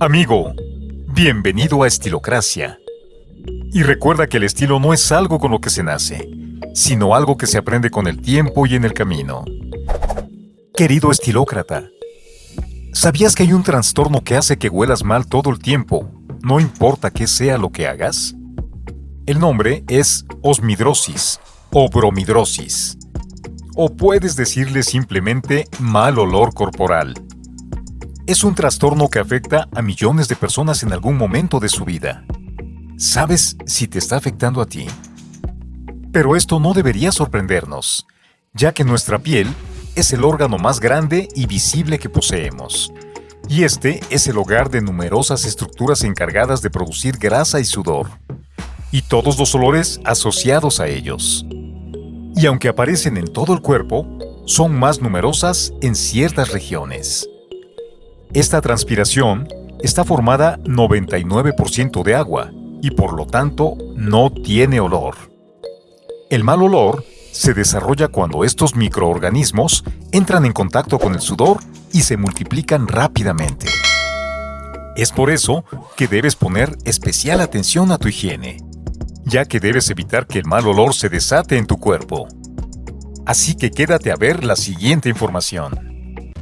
Amigo, bienvenido a Estilocracia. Y recuerda que el estilo no es algo con lo que se nace, sino algo que se aprende con el tiempo y en el camino. Querido estilócrata, ¿sabías que hay un trastorno que hace que huelas mal todo el tiempo, no importa qué sea lo que hagas? El nombre es osmidrosis o bromidrosis. O puedes decirle simplemente mal olor corporal es un trastorno que afecta a millones de personas en algún momento de su vida. ¿Sabes si te está afectando a ti? Pero esto no debería sorprendernos, ya que nuestra piel es el órgano más grande y visible que poseemos. Y este es el hogar de numerosas estructuras encargadas de producir grasa y sudor, y todos los olores asociados a ellos. Y aunque aparecen en todo el cuerpo, son más numerosas en ciertas regiones. Esta transpiración está formada 99% de agua y por lo tanto no tiene olor. El mal olor se desarrolla cuando estos microorganismos entran en contacto con el sudor y se multiplican rápidamente. Es por eso que debes poner especial atención a tu higiene, ya que debes evitar que el mal olor se desate en tu cuerpo. Así que quédate a ver la siguiente información.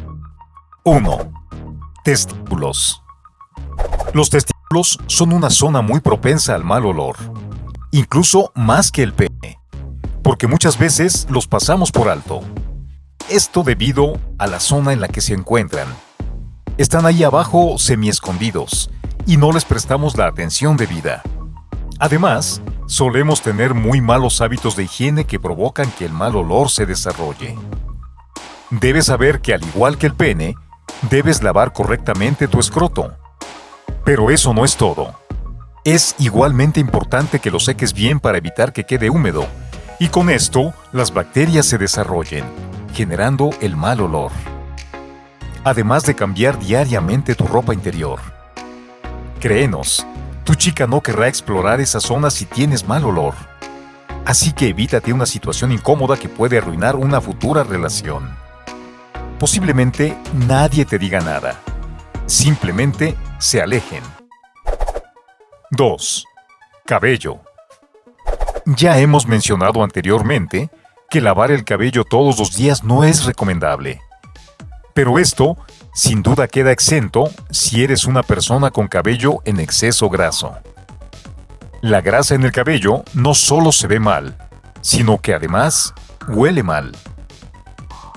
1. Testículos. Los testículos son una zona muy propensa al mal olor, incluso más que el pene, porque muchas veces los pasamos por alto. Esto debido a la zona en la que se encuentran. Están ahí abajo semi-escondidos y no les prestamos la atención debida. Además, solemos tener muy malos hábitos de higiene que provocan que el mal olor se desarrolle. Debes saber que al igual que el pene, debes lavar correctamente tu escroto. Pero eso no es todo. Es igualmente importante que lo seques bien para evitar que quede húmedo, y con esto las bacterias se desarrollen, generando el mal olor. Además de cambiar diariamente tu ropa interior. Créenos, tu chica no querrá explorar esa zona si tienes mal olor. Así que evítate una situación incómoda que puede arruinar una futura relación. Posiblemente nadie te diga nada. Simplemente se alejen. 2. Cabello. Ya hemos mencionado anteriormente que lavar el cabello todos los días no es recomendable. Pero esto, sin duda, queda exento si eres una persona con cabello en exceso graso. La grasa en el cabello no solo se ve mal, sino que además huele mal.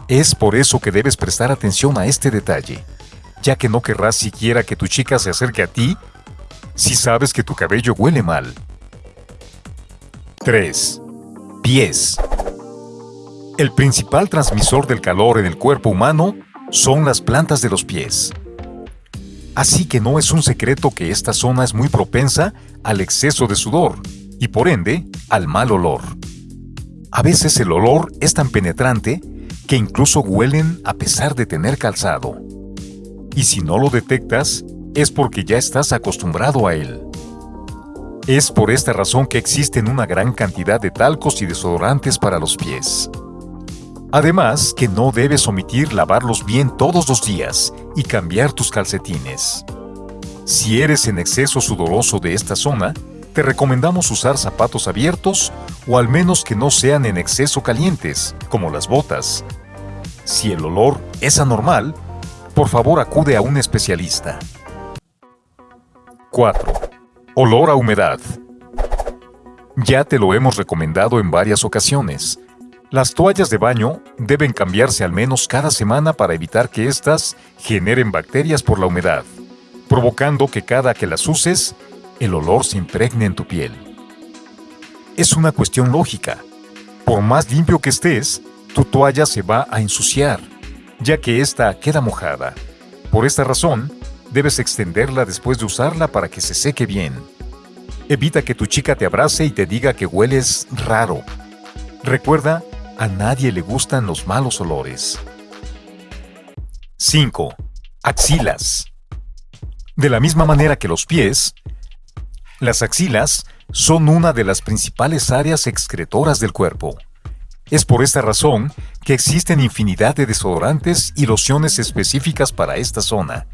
Es por eso que debes prestar atención a este detalle, ya que no querrás siquiera que tu chica se acerque a ti si sabes que tu cabello huele mal. 3. Pies. El principal transmisor del calor en el cuerpo humano son las plantas de los pies. Así que no es un secreto que esta zona es muy propensa al exceso de sudor y por ende al mal olor. A veces el olor es tan penetrante que incluso huelen a pesar de tener calzado. Y si no lo detectas, es porque ya estás acostumbrado a él. Es por esta razón que existen una gran cantidad de talcos y desodorantes para los pies. Además, que no debes omitir lavarlos bien todos los días y cambiar tus calcetines. Si eres en exceso sudoroso de esta zona, te recomendamos usar zapatos abiertos o al menos que no sean en exceso calientes, como las botas, si el olor es anormal, por favor acude a un especialista. 4. Olor a humedad. Ya te lo hemos recomendado en varias ocasiones. Las toallas de baño deben cambiarse al menos cada semana para evitar que éstas generen bacterias por la humedad, provocando que cada que las uses, el olor se impregne en tu piel. Es una cuestión lógica. Por más limpio que estés, tu toalla se va a ensuciar, ya que ésta queda mojada. Por esta razón, debes extenderla después de usarla para que se seque bien. Evita que tu chica te abrace y te diga que hueles raro. Recuerda, a nadie le gustan los malos olores. 5. Axilas. De la misma manera que los pies, las axilas son una de las principales áreas excretoras del cuerpo Es por esta razón que existen infinidad de desodorantes y lociones específicas para esta zona,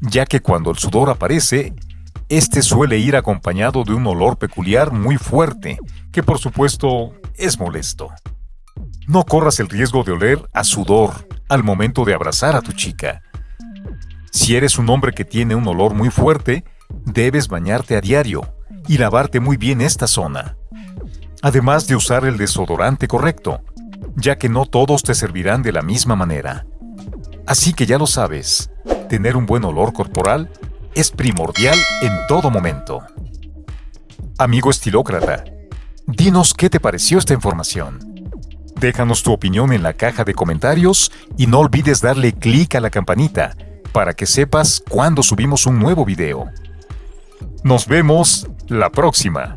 ya que cuando el sudor aparece, este suele ir acompañado de un olor peculiar muy fuerte, que por supuesto es molesto. No corras el riesgo de oler a sudor al momento de abrazar a tu chica. Si eres un hombre que tiene un olor muy fuerte, debes bañarte a diario y lavarte muy bien esta zona además de usar el desodorante correcto, ya que no todos te servirán de la misma manera. Así que ya lo sabes, tener un buen olor corporal es primordial en todo momento. Amigo estilócrata, dinos qué te pareció esta información. Déjanos tu opinión en la caja de comentarios y no olvides darle clic a la campanita para que sepas cuando subimos un nuevo video. Nos vemos la próxima.